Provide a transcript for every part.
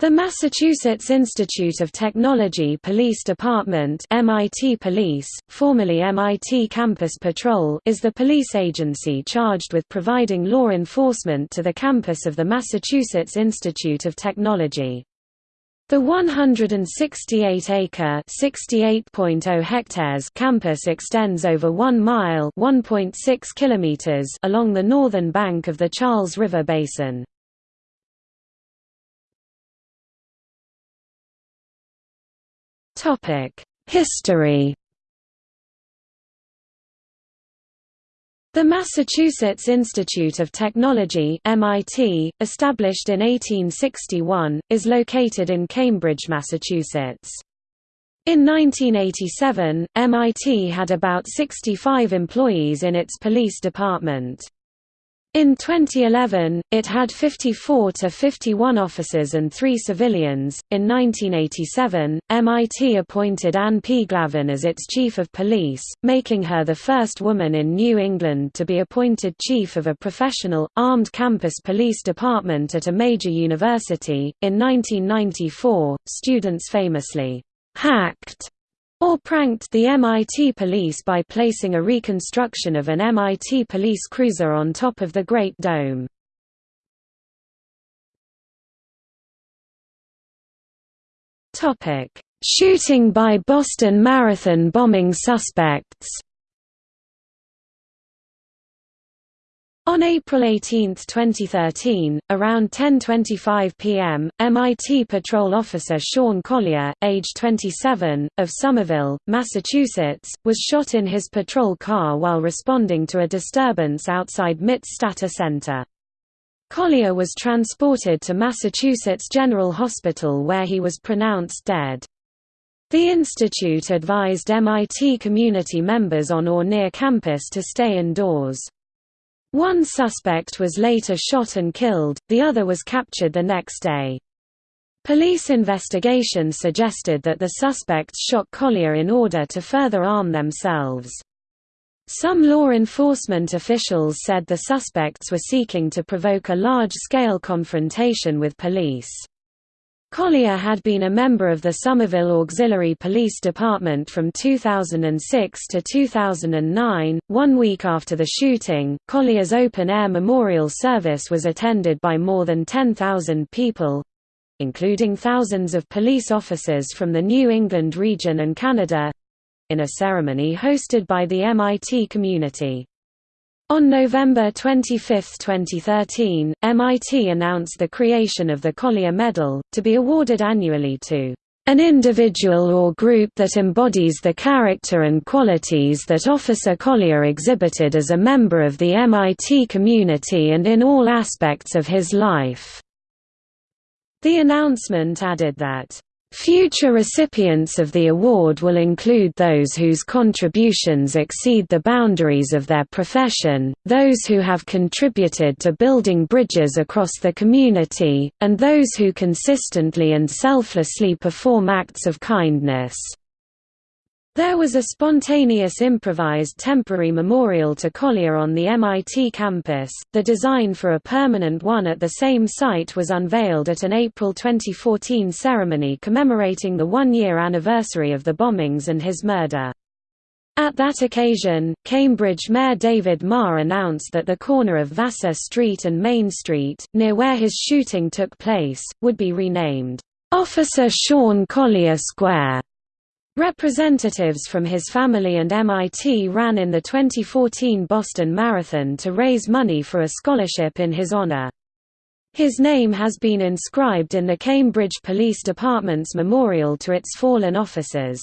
The Massachusetts Institute of Technology Police Department MIT Police, formerly MIT Campus Patrol is the police agency charged with providing law enforcement to the campus of the Massachusetts Institute of Technology. The 168-acre (68.0 hectares) campus extends over 1 mile (1.6 kilometers) along the northern bank of the Charles River Basin. History The Massachusetts Institute of Technology MIT, established in 1861, is located in Cambridge, Massachusetts. In 1987, MIT had about 65 employees in its police department. In 2011, it had 54 to 51 officers and 3 civilians. In 1987, MIT appointed Anne P. Glavin as its chief of police, making her the first woman in New England to be appointed chief of a professional, armed campus police department at a major university. In 1994, students famously hacked or pranked the MIT police by placing a reconstruction of an MIT police cruiser on top of the Great Dome. Shooting by Boston Marathon bombing suspects On April 18, 2013, around 10.25 p.m., MIT patrol officer Sean Collier, age 27, of Somerville, Massachusetts, was shot in his patrol car while responding to a disturbance outside MIT Stata Center. Collier was transported to Massachusetts General Hospital where he was pronounced dead. The institute advised MIT community members on or near campus to stay indoors. One suspect was later shot and killed, the other was captured the next day. Police investigation suggested that the suspects shot Collier in order to further arm themselves. Some law enforcement officials said the suspects were seeking to provoke a large-scale confrontation with police. Collier had been a member of the Somerville Auxiliary Police Department from 2006 to 2009. One week after the shooting, Collier's open air memorial service was attended by more than 10,000 people including thousands of police officers from the New England region and Canada in a ceremony hosted by the MIT community. On November 25, 2013, MIT announced the creation of the Collier Medal, to be awarded annually to an individual or group that embodies the character and qualities that Officer Collier exhibited as a member of the MIT community and in all aspects of his life." The announcement added that Future recipients of the award will include those whose contributions exceed the boundaries of their profession, those who have contributed to building bridges across the community, and those who consistently and selflessly perform acts of kindness. There was a spontaneous improvised temporary memorial to Collier on the MIT campus. The design for a permanent one at the same site was unveiled at an April 2014 ceremony commemorating the one-year anniversary of the bombings and his murder. At that occasion, Cambridge Mayor David Maher announced that the corner of Vassar Street and Main Street, near where his shooting took place, would be renamed, "'Officer Sean Collier Square' Representatives from his family and MIT ran in the 2014 Boston Marathon to raise money for a scholarship in his honor. His name has been inscribed in the Cambridge Police Department's memorial to its fallen officers.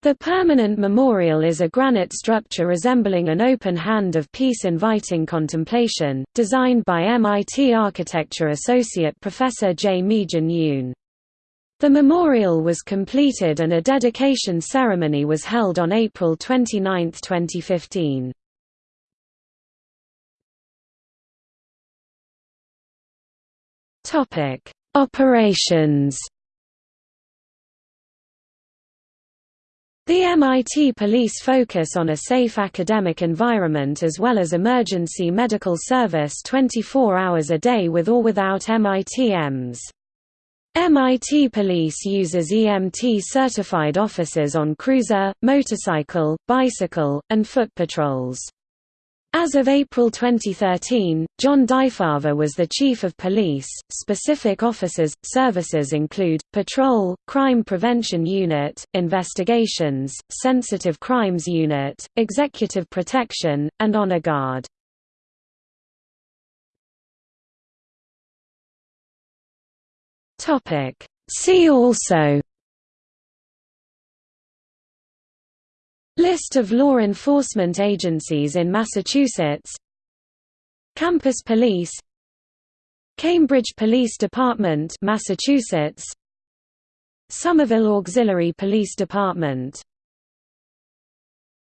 The permanent memorial is a granite structure resembling an open hand of peace inviting contemplation, designed by MIT architecture associate professor J. Meejin Yoon. The memorial was completed and a dedication ceremony was held on April 29, 2015. Topic: Operations. The MIT police focus on a safe academic environment as well as emergency medical service 24 hours a day with or without MIT EMS. MIT Police uses EMT-certified officers on cruiser, motorcycle, bicycle, and foot patrols. As of April 2013, John DiFava was the Chief of Police. Specific officers services include Patrol, Crime Prevention Unit, Investigations, Sensitive Crimes Unit, Executive Protection, and Honor Guard. Topic. See also List of law enforcement agencies in Massachusetts Campus Police Cambridge Police Department Massachusetts Somerville Auxiliary Police Department